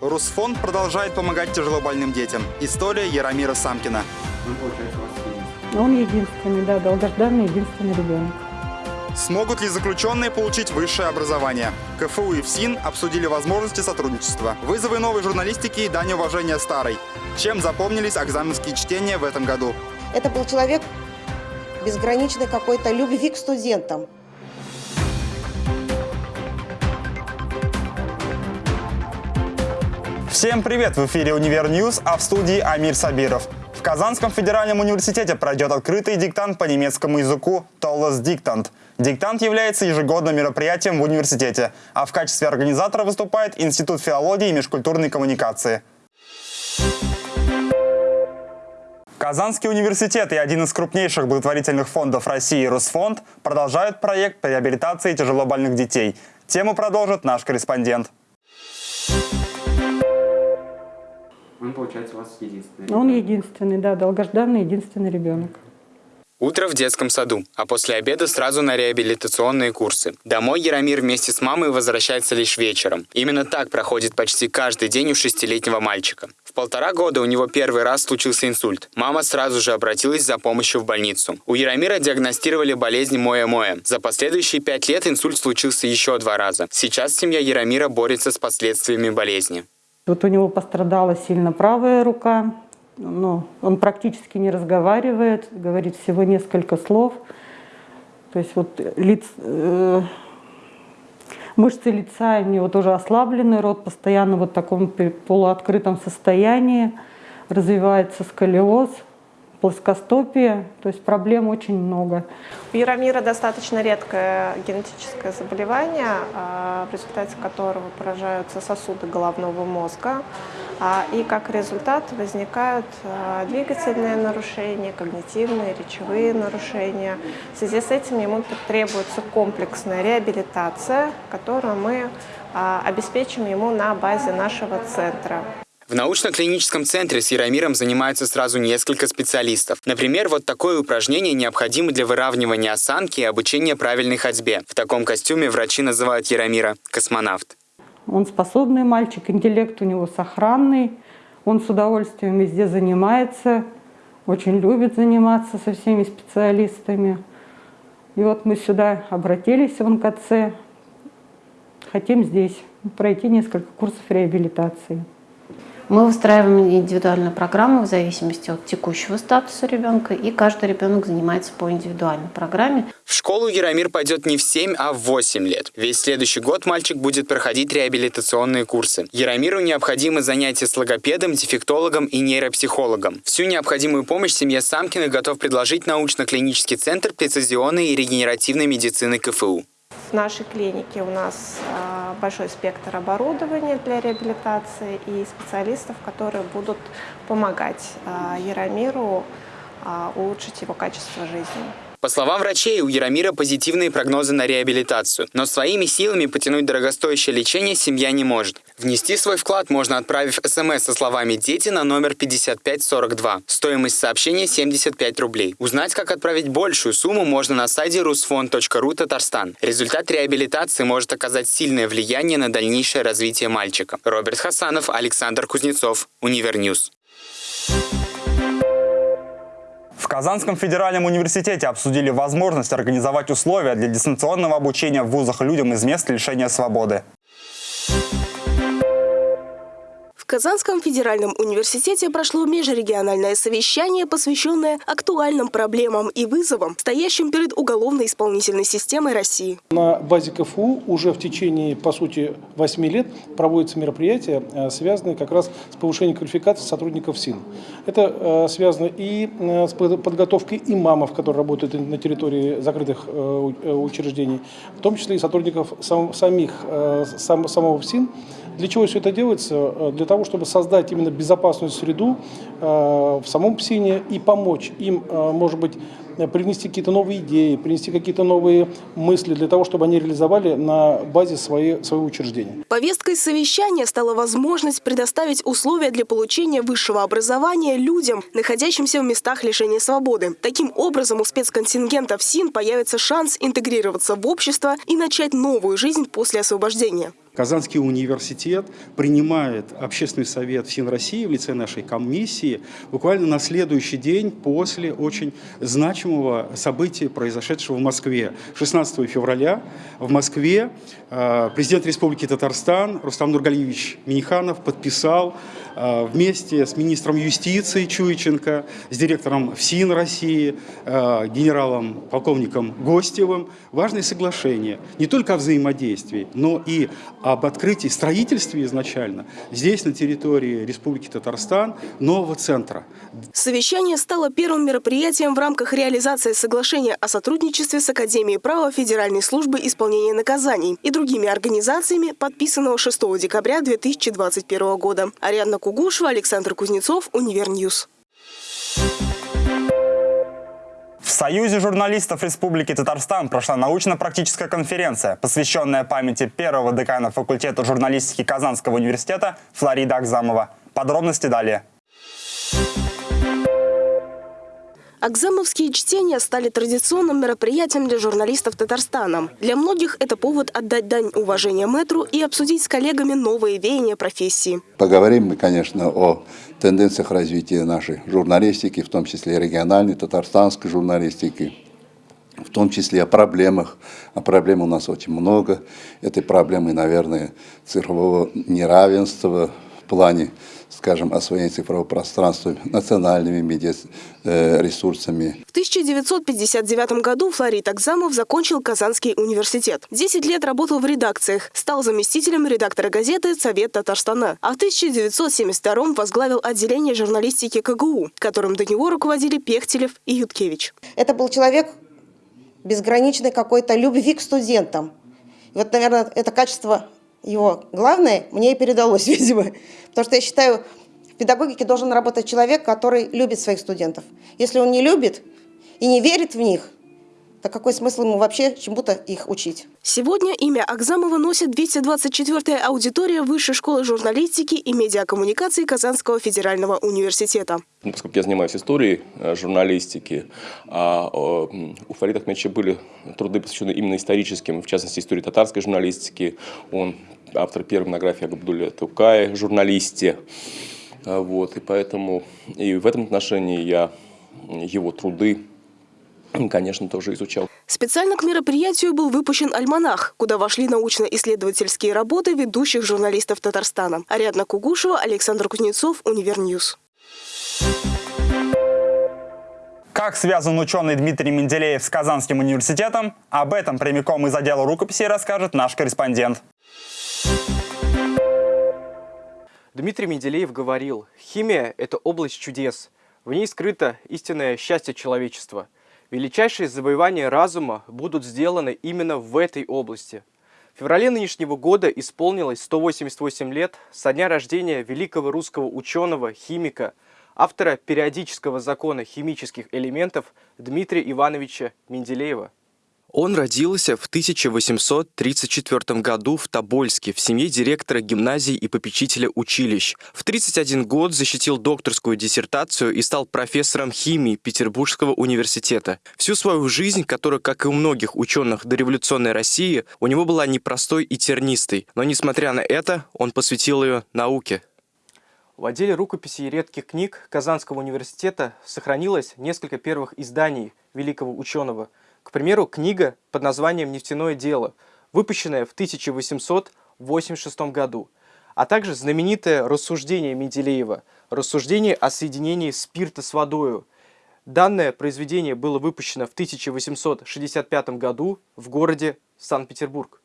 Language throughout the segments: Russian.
Русфонд продолжает помогать тяжелобольным детям. История Яромира Самкина. Он, единственный. Он единственный, да, долгожданный единственный ребенок. Смогут ли заключенные получить высшее образование? КФУ и ФСИН обсудили возможности сотрудничества. Вызовы новой журналистики и дань уважения старой. Чем запомнились экзаменские чтения в этом году? Это был человек безграничной какой-то любви к студентам. Всем привет! В эфире «Univer News», а в студии Амир Сабиров. В Казанском федеральном университете пройдет открытый диктант по немецкому языку «Tolles Diktat». Диктант является ежегодным мероприятием в университете, а в качестве организатора выступает Институт филологии и межкультурной коммуникации. Казанский университет и один из крупнейших благотворительных фондов России «Русфонд» продолжают проект по реабилитации тяжелобольных детей. Тему продолжит наш корреспондент. Он, получается, у вас единственный. Он единственный, да, долгожданный единственный ребенок. Утро в детском саду, а после обеда сразу на реабилитационные курсы. Домой Яромир вместе с мамой возвращается лишь вечером. Именно так проходит почти каждый день у шестилетнего мальчика. В полтора года у него первый раз случился инсульт. Мама сразу же обратилась за помощью в больницу. У Яромира диагностировали болезнь Моя-Моя. За последующие пять лет инсульт случился еще два раза. Сейчас семья Яромира борется с последствиями болезни. Вот у него пострадала сильно правая рука, ну, он практически не разговаривает, говорит всего несколько слов. То есть вот лиц, э, мышцы лица у него тоже ослаблены, рот постоянно вот в таком полуоткрытом состоянии, развивается сколиоз, плоскостопие, то есть проблем очень много. У Яромира достаточно редкое генетическое заболевание, а, в результате которого поражаются сосуды головного мозга. а, И как результат возникают а, двигательные нарушения, когнитивные, речевые нарушения. В связи с этим ему требуется комплексная реабилитация, которую мы обеспечим ему на базе нашего центра. В научно-клиническом центре с Яромиром занимаются сразу несколько специалистов. Например, вот такое упражнение необходимо для выравнивания осанки и обучения правильной ходьбе. В таком костюме врачи называют Яромира «космонавт». Он способный мальчик, интеллект у него сохранный, он с удовольствием везде занимается, очень любит заниматься со всеми специалистами. И вот мы сюда обратились в НКЦ, хотим здесь пройти несколько курсов реабилитации. Мы выстраиваем индивидуальную программу в зависимости от текущего статуса ребенка, и каждый ребенок занимается по индивидуальной программе. В школу Яромир пойдет не в 7, а в 8 лет. Весь следующий год мальчик будет проходить реабилитационные курсы. Яромиру необходимы занятия с логопедом, дефектологом и нейропсихологом. Всю необходимую помощь семье Самкиных готов предложить научно-клинический центр прецизионной и регенеративной медицины КФУ. В нашей клинике у нас а, большой спектр оборудования для реабилитации и специалистов, которые будут помогать а, Яромиру а, улучшить его качество жизни. По словам врачей, у Яромира позитивные прогнозы на реабилитацию, но своими силами потянуть дорогостоящее лечение семья не может. Внести свой вклад можно, отправив смс со словами «Дети» на номер 5542. Стоимость сообщения 75 рублей. Узнать, как отправить большую сумму, можно на сайте rusfond.ru Татарстан. Результат реабилитации может оказать сильное влияние на дальнейшее развитие мальчика. Роберт Хасанов, Александр Кузнецов, Univer News. В Казанском федеральном университете обсудили возможность организовать условия для дистанционного обучения в вузах людям из мест лишения свободы. В Казанском федеральном университете прошло межрегиональное совещание, посвященное актуальным проблемам и вызовам, стоящим перед уголовно-исполнительной системой России. На базе КФУ уже в течение, по сути, 8 лет проводятся мероприятия, э, связанные как раз с повышением квалификации сотрудников СИН. Это э, связано и э, с под- подготовкой имамов, которые работают на территории закрытых учреждений, в том числе и сотрудников сам- самих, сам- самого СИН. Для чего все это делается? Э, Для того, чтобы создать именно безопасную среду э, в самом ПСИНе и помочь им, э, может быть, привнести какие-то новые идеи, принести какие-то новые мысли для того, чтобы они реализовали на базе своей, своего учреждения. Повесткой совещания стала возможность предоставить условия для получения высшего образования людям, находящимся в местах лишения свободы. Таким образом, у спецконтингента ФСИН появится шанс интегрироваться в общество и начать новую жизнь после освобождения. Казанский университет принимает общественный совет ФСИН России в лице нашей комиссии буквально на следующий день после очень значимого события, произошедшего в Москве. 16 февраля в Москве э, президент Республики Татарстан Рустам Нургалиевич Миниханов подписал э, вместе с министром юстиции Чуйченко, с директором ФСИН России, э, генералом, полковником Гостевым важное соглашение не только о взаимодействии, но и об открытии, строительстве изначально здесь, на территории Республики Татарстан, нового центра. Совещание стало первым мероприятием в рамках реализации соглашения о сотрудничестве с Академией права Федеральной службы исполнения наказаний и другими организациями, подписанного 6 декабря 2021 года. Ариадна Кугушева, Александр Кузнецов, Univer News. В Союзе журналистов Республики Татарстан прошла научно-практическая конференция, посвященная памяти первого декана факультета журналистики Казанского университета Флорида Акзамова. Подробности далее. Акзамовские чтения стали традиционным мероприятием для журналистов Татарстана. Для многих это повод отдать дань уважения мэтру и обсудить с коллегами новые веяния профессии. Поговорим мы, конечно, о тенденциях развития нашей журналистики, в том числе региональной, татарстанской журналистики, в том числе о проблемах. А проблем у нас очень много. Этой проблемы, наверное, цифрового неравенства в плане скажем, освоение цифрового пространства национальными медиаресурсами. В 1959 году Флорид Акзамов закончил Казанский университет. Десять лет работал в редакциях, стал заместителем редактора газеты «Совет Татарстана». А в 1972 возглавил отделение журналистики КГУ, которым до него руководили Пехтелев и Юткевич. Это был человек безграничной какой-то любви к студентам. И вот, наверное, это качество его главное мне и передалось, видимо. Потому что я считаю, в педагогике должен работать человек, который любит своих студентов. Если он не любит и не верит в них, то какой смысл ему вообще чему-то их учить? Сегодня имя Акзамова носит 224-я аудитория Высшей школы журналистики и медиакоммуникации Казанского федерального университета. Ну, поскольку я занимаюсь историей э, журналистики, а у Фарида Ахмедовича были труды, посвященные именно историческим, в частности, истории татарской журналистики. Он автор первой монографии о Габдуле Тукае, журналисте. А, вот, и поэтому и в этом отношении я его труды конечно, тоже изучал. Специально к мероприятию был выпущен альманах, куда вошли научно-исследовательские работы ведущих журналистов Татарстана. Ариадна Кугушева, Александр Кузнецов, Univer News. Как связан ученый Дмитрий Менделеев с Казанским университетом? Об этом прямиком из отдела рукописи расскажет наш корреспондент. Дмитрий Менделеев говорил, химия – это область чудес. В ней скрыто истинное счастье человечества – Величайшие завоевания разума будут сделаны именно в этой области. В феврале нынешнего года исполнилось 188 лет со дня рождения великого русского ученого, химика, автора периодического закона химических элементов Дмитрия Ивановича Менделеева. Он родился в 1834 году в Тобольске в семье директора гимназии и попечителя училищ. В 31 год защитил докторскую диссертацию и стал профессором химии Петербургского университета. Всю свою жизнь, которая, как и у многих ученых дореволюционной России, у него была непростой и тернистой, но, несмотря на это, он посвятил ее науке. В отделе рукописей и редких книг Казанского университета сохранилось несколько первых изданий великого ученого – к примеру, книга под названием «Нефтяное дело», выпущенная в 1886 году, а также знаменитое рассуждение Менделеева «Рассуждение о соединении спирта с водою». Данное произведение было выпущено в 1865 году в городе Санкт-Петербург.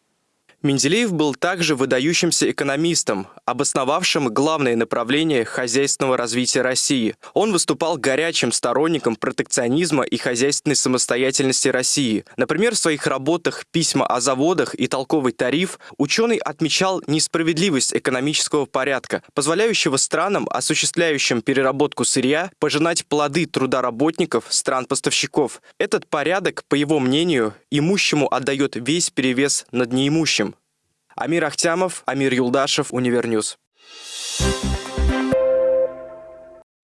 Менделеев был также выдающимся экономистом, обосновавшим главные направления хозяйственного развития России. Он выступал горячим сторонником протекционизма и хозяйственной самостоятельности России. Например, в своих работах «Письма о заводах» и «Толковый тариф» ученый отмечал несправедливость экономического порядка, позволяющего странам, осуществляющим переработку сырья, пожинать плоды труда работников стран-поставщиков. Этот порядок, по его мнению, имущему отдает весь перевес над неимущим. Амир Ахтямов, Амир Юлдашев, Univer News.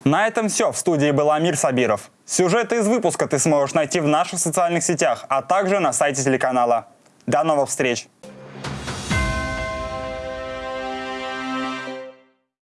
На этом все. В студии был Амир Сабиров. Сюжеты из выпуска ты сможешь найти в наших социальных сетях, а также на сайте телеканала. До новых встреч!